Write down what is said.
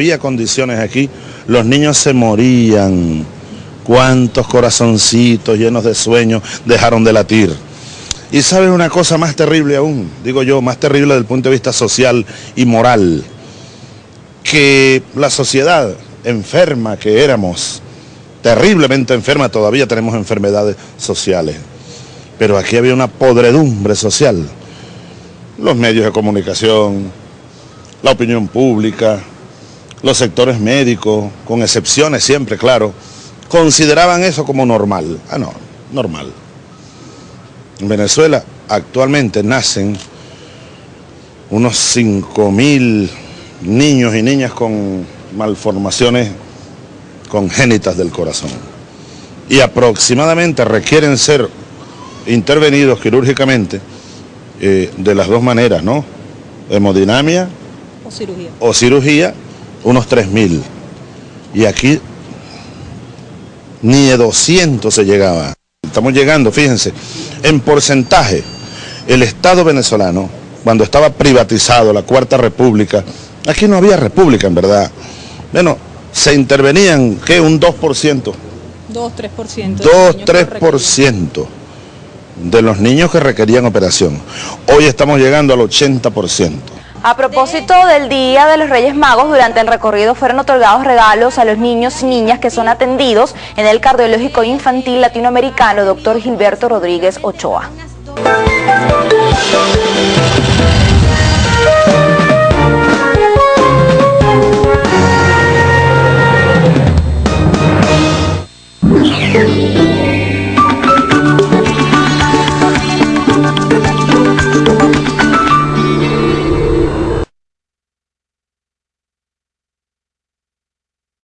había condiciones aquí, los niños se morían. Cuántos corazoncitos llenos de sueños dejaron de latir. Y sabes una cosa más terrible aún, digo yo, más terrible desde el punto de vista social y moral, que la sociedad enferma que éramos, terriblemente enferma, todavía tenemos enfermedades sociales, pero aquí había una podredumbre social. Los medios de comunicación, la opinión pública, los sectores médicos, con excepciones siempre, claro, consideraban eso como normal. Ah, no, normal. En Venezuela actualmente nacen unos 5.000 niños y niñas con malformaciones congénitas del corazón. Y aproximadamente requieren ser intervenidos quirúrgicamente eh, de las dos maneras, ¿no? Hemodinamia o cirugía. O cirugía unos 3.000. Y aquí ni de 200 se llegaba. Estamos llegando, fíjense, en porcentaje, el Estado venezolano, cuando estaba privatizado la Cuarta República, aquí no había república en verdad. Bueno, se intervenían, ¿qué? Un 2%. 2, 3%. 2, 3% de los niños que requerían operación. Hoy estamos llegando al 80%. A propósito del Día de los Reyes Magos, durante el recorrido fueron otorgados regalos a los niños y niñas que son atendidos en el Cardiológico Infantil Latinoamericano Dr. Gilberto Rodríguez Ochoa.